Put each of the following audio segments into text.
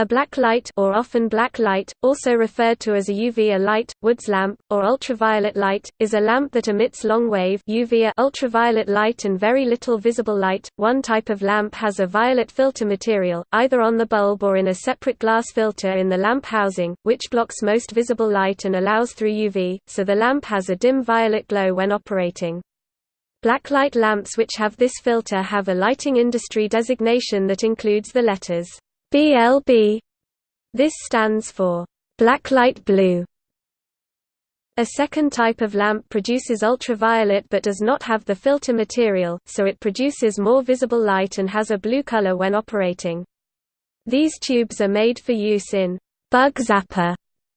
A black light or often black light, also referred to as a UV light, Woods lamp, or ultraviolet light, is a lamp that emits long-wave ultraviolet light and very little visible light. One type of lamp has a violet filter material, either on the bulb or in a separate glass filter in the lamp housing, which blocks most visible light and allows through UV, so the lamp has a dim violet glow when operating. Blacklight lamps which have this filter have a lighting industry designation that includes the letters BLB. This stands for blacklight blue. A second type of lamp produces ultraviolet but does not have the filter material, so it produces more visible light and has a blue color when operating. These tubes are made for use in bug zapper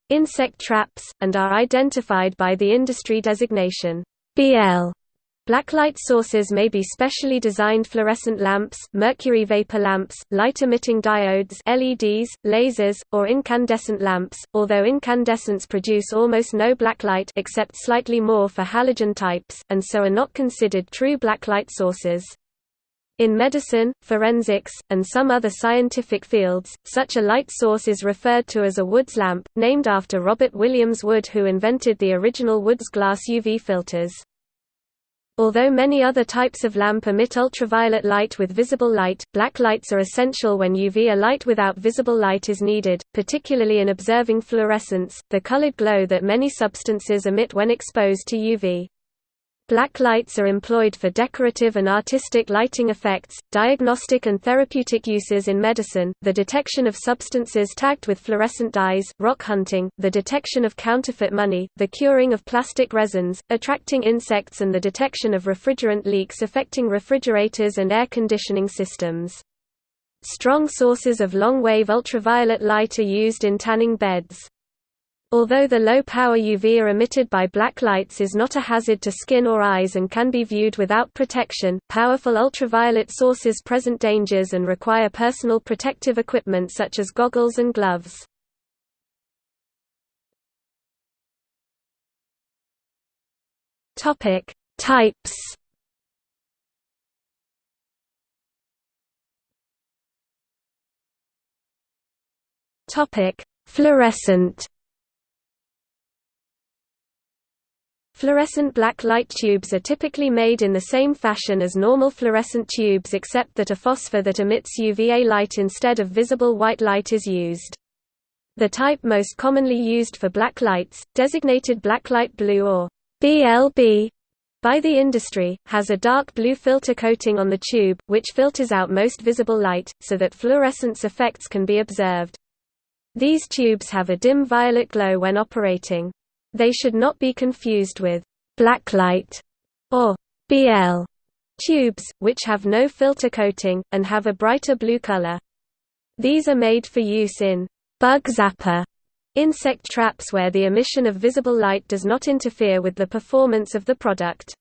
insect traps, and are identified by the industry designation BL. Blacklight sources may be specially designed fluorescent lamps, mercury vapor lamps, light-emitting diodes LEDs, lasers, or incandescent lamps, although incandescents produce almost no blacklight except slightly more for halogen types, and so are not considered true blacklight sources. In medicine, forensics, and some other scientific fields, such a light source is referred to as a Woods lamp, named after Robert Williams Wood who invented the original Woods glass UV filters. Although many other types of lamp emit ultraviolet light with visible light, black lights are essential when UV A light without visible light is needed, particularly in observing fluorescence, the colored glow that many substances emit when exposed to UV. Black lights are employed for decorative and artistic lighting effects, diagnostic and therapeutic uses in medicine, the detection of substances tagged with fluorescent dyes, rock hunting, the detection of counterfeit money, the curing of plastic resins, attracting insects and the detection of refrigerant leaks affecting refrigerators and air conditioning systems. Strong sources of long-wave ultraviolet light are used in tanning beds. Although the low-power UV emitted by black lights is not a hazard to skin or eyes and can be viewed without protection, powerful ultraviolet sources present dangers and require personal protective equipment such as goggles and gloves. Types. Fluorescent. Fluorescent black light tubes are typically made in the same fashion as normal fluorescent tubes except that a phosphor that emits UVA light instead of visible white light is used. The type most commonly used for black lights, designated blacklight blue or BLB by the industry, has a dark blue filter coating on the tube, which filters out most visible light, so that fluorescence effects can be observed. These tubes have a dim violet glow when operating. They should not be confused with blacklight or BL tubes, which have no filter coating, and have a brighter blue color. These are made for use in bug zapper insect traps where the emission of visible light does not interfere with the performance of the product.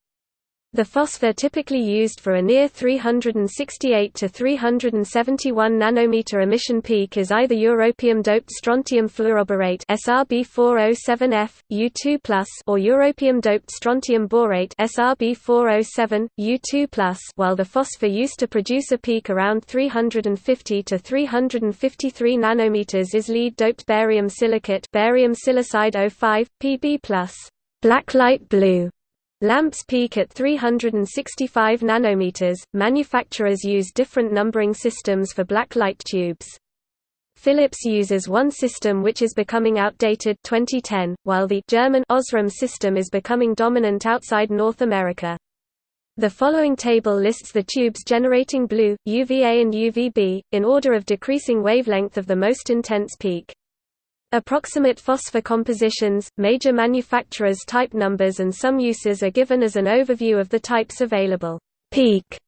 The phosphor typically used for a near 368 to 371 nanometer emission peak is either europium-doped strontium fluoroborate SRB407F, U2+, or europium-doped strontium borate SRB407, U2+, while the phosphor used to produce a peak around 350 to 353 nanometers is lead-doped barium silicate barium silicide 05, Pb+. Blacklight blue Lamps peak at 365 nanometers. Manufacturers use different numbering systems for black light tubes. Philips uses one system which is becoming outdated 2010, while the German Osram system is becoming dominant outside North America. The following table lists the tubes generating blue, UVA and UVB, in order of decreasing wavelength of the most intense peak. Approximate phosphor compositions, major manufacturers' type numbers and some uses are given as an overview of the types available. Peak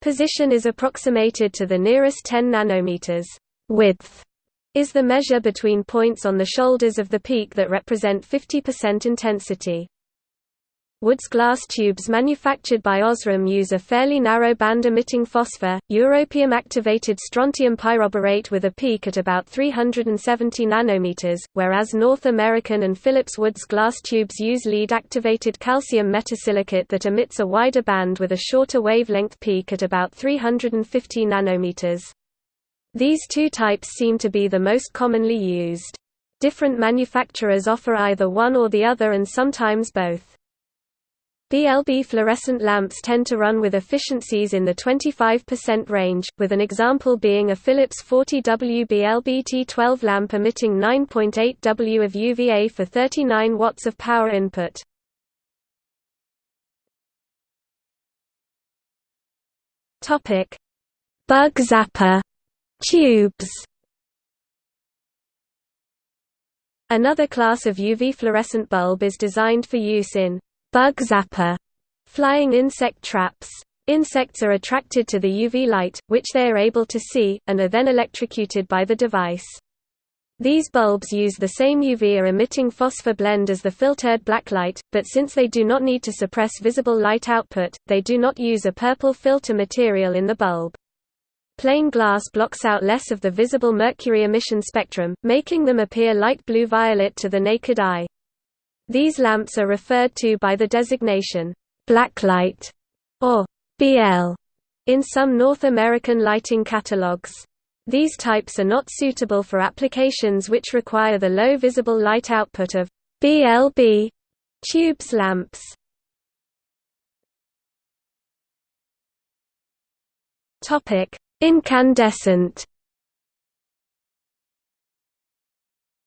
position is approximated to the nearest 10 nanometers. Width is the measure between points on the shoulders of the peak that represent 50% intensity. Woods glass tubes manufactured by Osram use a fairly narrow band-emitting phosphor, europium-activated strontium pyroborate with a peak at about 370 nanometers, whereas North American and Philips Woods glass tubes use lead-activated calcium metasilicate that emits a wider band with a shorter wavelength peak at about 350 nanometers. These two types seem to be the most commonly used. Different manufacturers offer either one or the other and sometimes both. BLB fluorescent lamps tend to run with efficiencies in the 25% range, with an example being a Philips 40W BLB T12 lamp emitting 9.8 W of UVA for 39 watts of power input. Bug zapper tubes Another class of UV fluorescent bulb is designed for use in bug zapper, flying insect traps. Insects are attracted to the UV light, which they are able to see, and are then electrocuted by the device. These bulbs use the same UV-emitting phosphor blend as the filtered blacklight, but since they do not need to suppress visible light output, they do not use a purple filter material in the bulb. Plain glass blocks out less of the visible mercury emission spectrum, making them appear light blue-violet to the naked eye. These lamps are referred to by the designation, blacklight, or BL, in some North American lighting catalogs. These types are not suitable for applications which require the low visible light output of BLB tubes lamps. Incandescent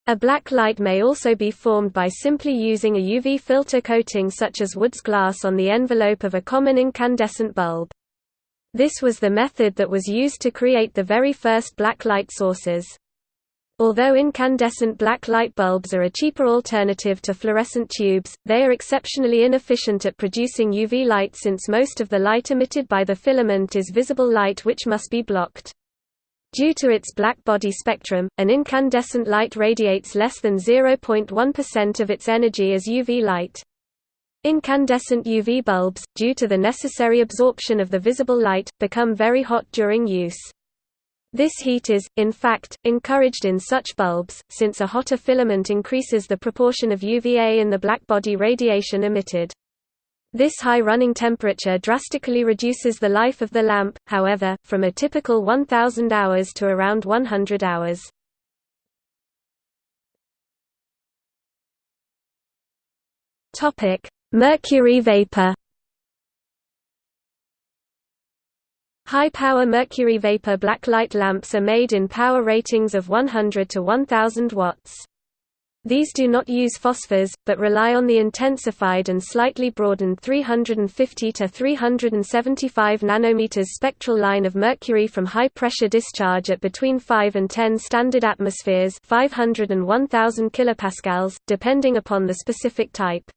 A black light may also be formed by simply using a UV filter coating such as Wood's glass on the envelope of a common incandescent bulb. This was the method that was used to create the very first black light sources. Although incandescent black light bulbs are a cheaper alternative to fluorescent tubes, they are exceptionally inefficient at producing UV light since most of the light emitted by the filament is visible light which must be blocked. Due to its black body spectrum, an incandescent light radiates less than 0.1% of its energy as UV light. Incandescent UV bulbs, due to the necessary absorption of the visible light, become very hot during use. This heat is, in fact, encouraged in such bulbs, since a hotter filament increases the proportion of UVA in the blackbody radiation emitted. This high running temperature drastically reduces the life of the lamp, however, from a typical 1000 hours to around 100 hours. Mercury vapor. High-power mercury vapor blacklight lamps are made in power ratings of 100 to 1000 watts. These do not use phosphors, but rely on the intensified and slightly broadened 350 to 375 nanometers spectral line of mercury from high-pressure discharge at between 5 and 10 standard atmospheres 500 and 1000 kilopascals, depending upon the specific type.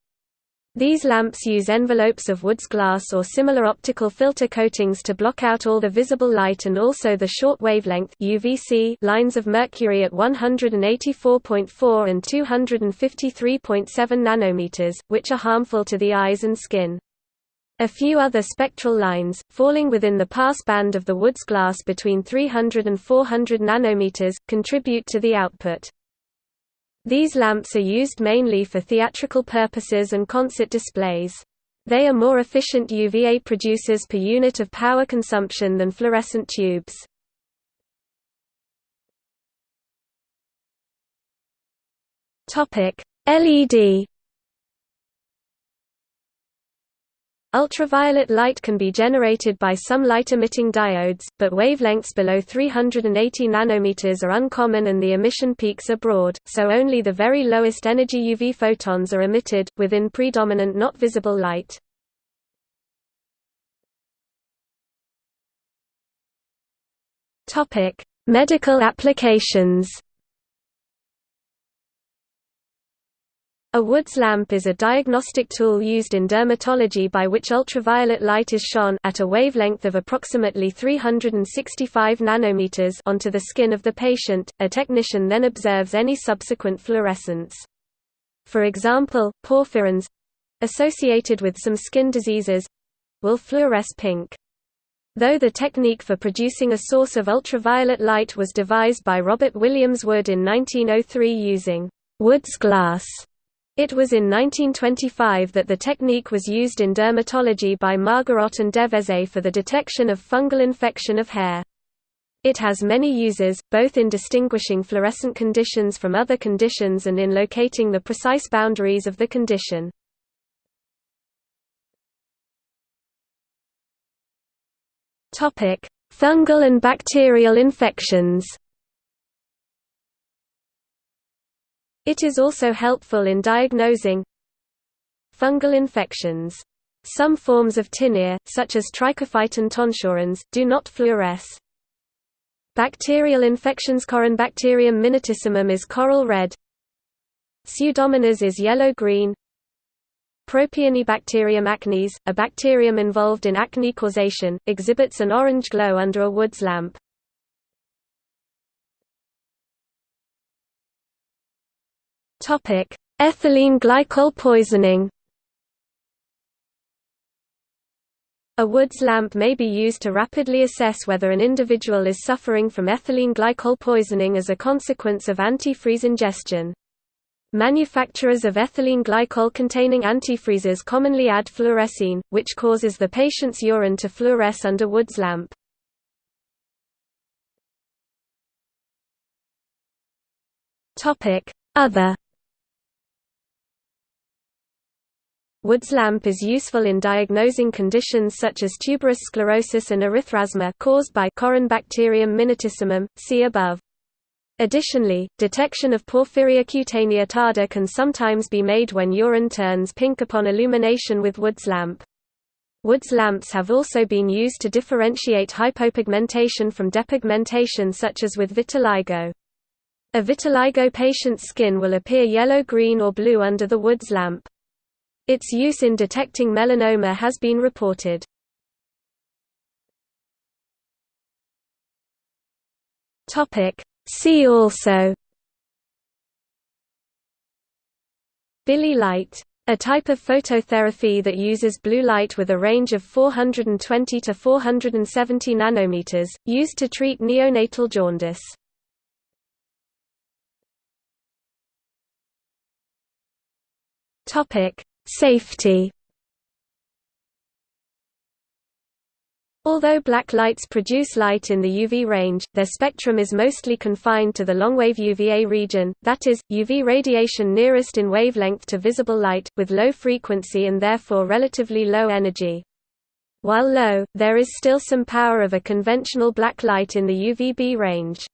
These lamps use envelopes of Wood's glass or similar optical filter coatings to block out all the visible light and also the short wavelength UVC lines of mercury at 184.4 and 253.7 nanometers, which are harmful to the eyes and skin. A few other spectral lines, falling within the pass band of the Wood's glass between 300 and 400 nanometers, contribute to the output. These lamps are used mainly for theatrical purposes and concert displays. They are more efficient UVA producers per unit of power consumption than fluorescent tubes. LED Ultraviolet light can be generated by some light-emitting diodes, but wavelengths below 380 nanometers are uncommon and the emission peaks are broad, so only the very lowest energy UV photons are emitted, within predominant not visible light. Medical applications A Woods lamp is a diagnostic tool used in dermatology by which ultraviolet light is shone at a wavelength of approximately 365 nanometers onto the skin of the patient. A technician then observes any subsequent fluorescence. For example, porphyrins associated with some skin diseases will fluoresce pink. Though the technique for producing a source of ultraviolet light was devised by Robert Williams Wood in 1903 using Wood's glass it was in 1925 that the technique was used in dermatology by Margarot and Devezet for the detection of fungal infection of hair. It has many uses, both in distinguishing fluorescent conditions from other conditions and in locating the precise boundaries of the condition. Fungal and bacterial infections It is also helpful in diagnosing fungal infections. Some forms of tinea, such as Trichophyton tonsurans, do not fluoresce. Bacterial infections Corynebacterium minutissimum is coral red. Pseudomonas is yellow-green. Propionibacterium acnes, a bacterium involved in acne causation, exhibits an orange glow under a Woods lamp. Ethylene glycol poisoning A Woods lamp may be used to rapidly assess whether an individual is suffering from ethylene glycol poisoning as a consequence of antifreeze ingestion. Manufacturers of ethylene glycol-containing antifreezes commonly add fluorescein, which causes the patient's urine to fluoresce under Woods lamp. Other Woods lamp is useful in diagnosing conditions such as tuberous sclerosis and erythrasma caused by Corynebacterium minutissimum, see above. Additionally, detection of porphyria cutanea tarda can sometimes be made when urine turns pink upon illumination with Woods lamp. Woods lamps have also been used to differentiate hypopigmentation from depigmentation such as with vitiligo. A vitiligo patient's skin will appear yellow-green or blue under the Woods lamp. Its use in detecting melanoma has been reported. See also Bili light a type of phototherapy that uses blue light with a range of 420 to 470 nanometers, used to treat neonatal jaundice. Topic: Safety Although black lights produce light in the UV range, their spectrum is mostly confined to the longwave UVA region, that is, UV radiation nearest in wavelength to visible light, with low frequency and therefore relatively low energy. While low, there is still some power of a conventional black light in the UVB range.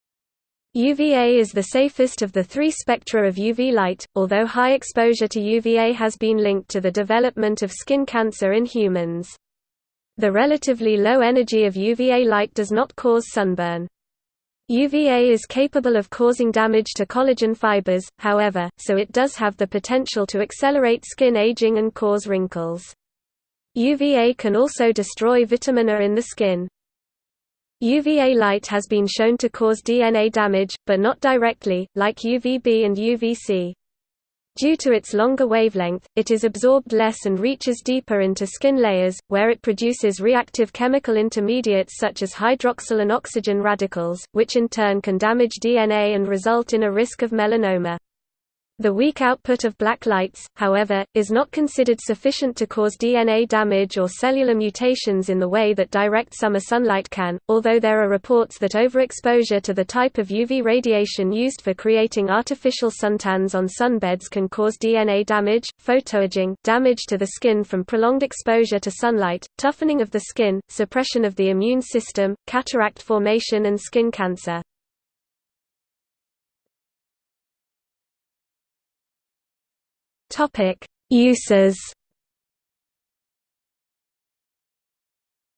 UVA is the safest of the three spectra of UV light, although high exposure to UVA has been linked to the development of skin cancer in humans. The relatively low energy of UVA light does not cause sunburn. UVA is capable of causing damage to collagen fibers, however, so it does have the potential to accelerate skin aging and cause wrinkles. UVA can also destroy vitamin A in the skin. UVA light has been shown to cause DNA damage, but not directly, like UVB and UVC. Due to its longer wavelength, it is absorbed less and reaches deeper into skin layers, where it produces reactive chemical intermediates such as hydroxyl and oxygen radicals, which in turn can damage DNA and result in a risk of melanoma. The weak output of black lights, however, is not considered sufficient to cause DNA damage or cellular mutations in the way that direct summer sunlight can, although there are reports that overexposure to the type of UV radiation used for creating artificial suntans on sunbeds can cause DNA damage, photoaging, damage to the skin from prolonged exposure to sunlight, toughening of the skin, suppression of the immune system, cataract formation and skin cancer. Topic: Uses.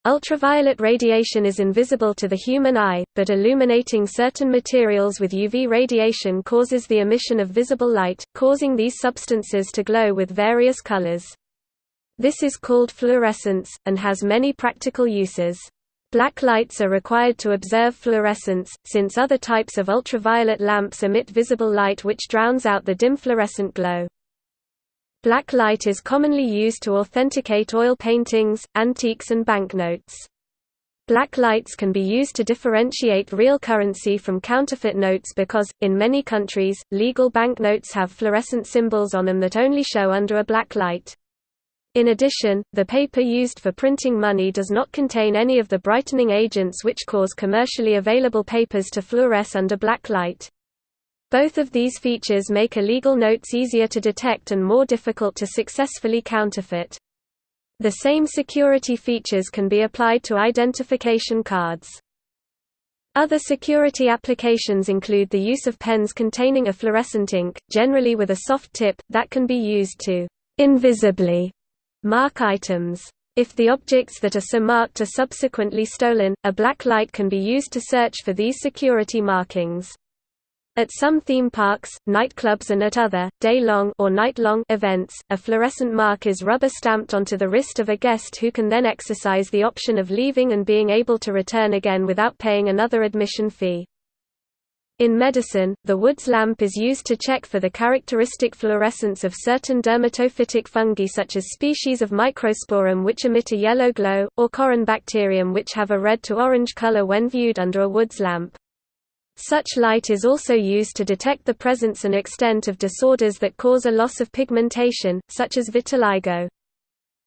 Ultraviolet radiation is invisible to the human eye, but illuminating certain materials with UV radiation causes the emission of visible light, causing these substances to glow with various colors. This is called fluorescence, and has many practical uses. Black lights are required to observe fluorescence, since other types of ultraviolet lamps emit visible light which drowns out the dim fluorescent glow. Black light is commonly used to authenticate oil paintings, antiques and banknotes. Black lights can be used to differentiate real currency from counterfeit notes because, in many countries, legal banknotes have fluorescent symbols on them that only show under a black light. In addition, the paper used for printing money does not contain any of the brightening agents which cause commercially available papers to fluoresce under black light. Both of these features make illegal notes easier to detect and more difficult to successfully counterfeit. The same security features can be applied to identification cards. Other security applications include the use of pens containing a fluorescent ink, generally with a soft tip, that can be used to invisibly Mark items. If the objects that are so marked are subsequently stolen, a black light can be used to search for these security markings. At some theme parks, nightclubs and at other, day-long or night-long events, a fluorescent mark is rubber-stamped onto the wrist of a guest who can then exercise the option of leaving and being able to return again without paying another admission fee. In medicine, the Woods lamp is used to check for the characteristic fluorescence of certain dermatophytic fungi such as species of Microsporum which emit a yellow glow, or Corynebacterium which have a red to orange color when viewed under a Woods lamp. Such light is also used to detect the presence and extent of disorders that cause a loss of pigmentation, such as vitiligo.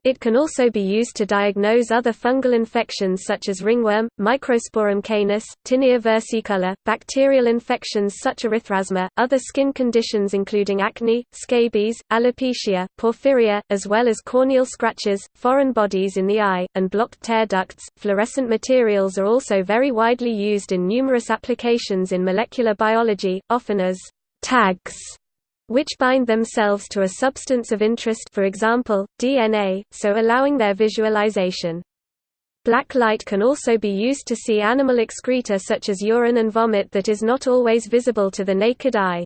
It can also be used to diagnose other fungal infections such as ringworm, Microsporum canis, tinea versicolor, bacterial infections such as erythrasma, other skin conditions including acne, scabies, alopecia, porphyria, as well as corneal scratches, foreign bodies in the eye, and blocked tear ducts. Fluorescent materials are also very widely used in numerous applications in molecular biology, often as tags which bind themselves to a substance of interest for example, DNA, so allowing their visualization. Black light can also be used to see animal excreta such as urine and vomit that is not always visible to the naked eye.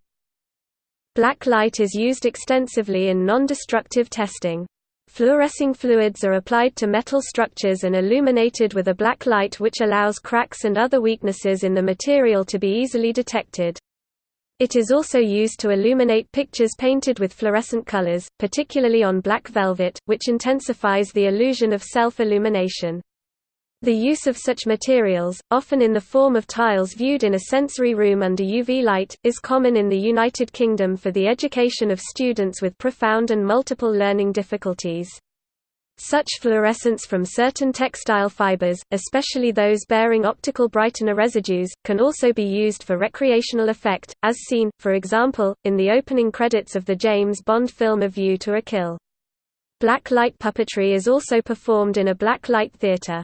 Black light is used extensively in non-destructive testing. Fluorescing fluids are applied to metal structures and illuminated with a black light which allows cracks and other weaknesses in the material to be easily detected. It is also used to illuminate pictures painted with fluorescent colors, particularly on black velvet, which intensifies the illusion of self-illumination. The use of such materials, often in the form of tiles viewed in a sensory room under UV light, is common in the United Kingdom for the education of students with profound and multiple learning difficulties. Such fluorescence from certain textile fibers, especially those bearing optical brightener residues, can also be used for recreational effect, as seen, for example, in the opening credits of the James Bond film A View to a Kill. Black light puppetry is also performed in a black light theater.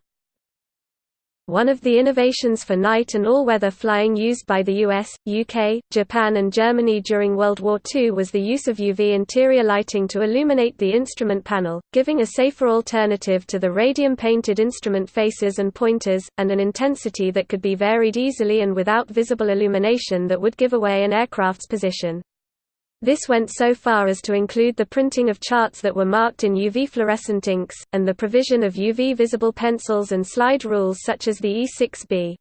One of the innovations for night and all-weather flying used by the US, UK, Japan and Germany during World War II was the use of UV interior lighting to illuminate the instrument panel, giving a safer alternative to the radium-painted instrument faces and pointers, and an intensity that could be varied easily and without visible illumination that would give away an aircraft's position. This went so far as to include the printing of charts that were marked in UV fluorescent inks, and the provision of UV-visible pencils and slide rules such as the E6B.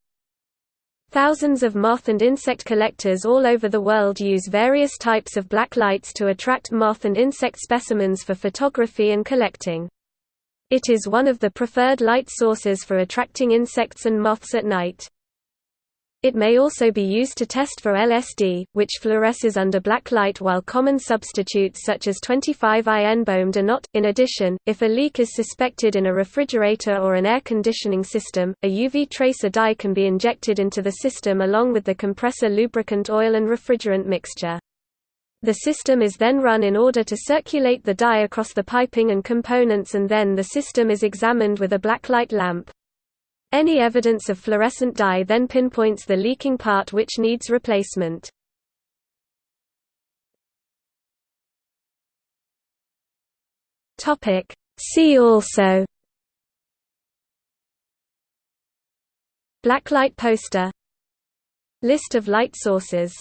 Thousands of moth and insect collectors all over the world use various types of black lights to attract moth and insect specimens for photography and collecting. It is one of the preferred light sources for attracting insects and moths at night. It may also be used to test for LSD, which fluoresces under black light while common substitutes such as 25I-NBOMe are not. In addition, if a leak is suspected in a refrigerator or an air conditioning system, a UV tracer dye can be injected into the system along with the compressor lubricant oil and refrigerant mixture. The system is then run in order to circulate the dye across the piping and components and then the system is examined with a blacklight lamp. Any evidence of fluorescent dye then pinpoints the leaking part which needs replacement. See also. Blacklight poster. List of light sources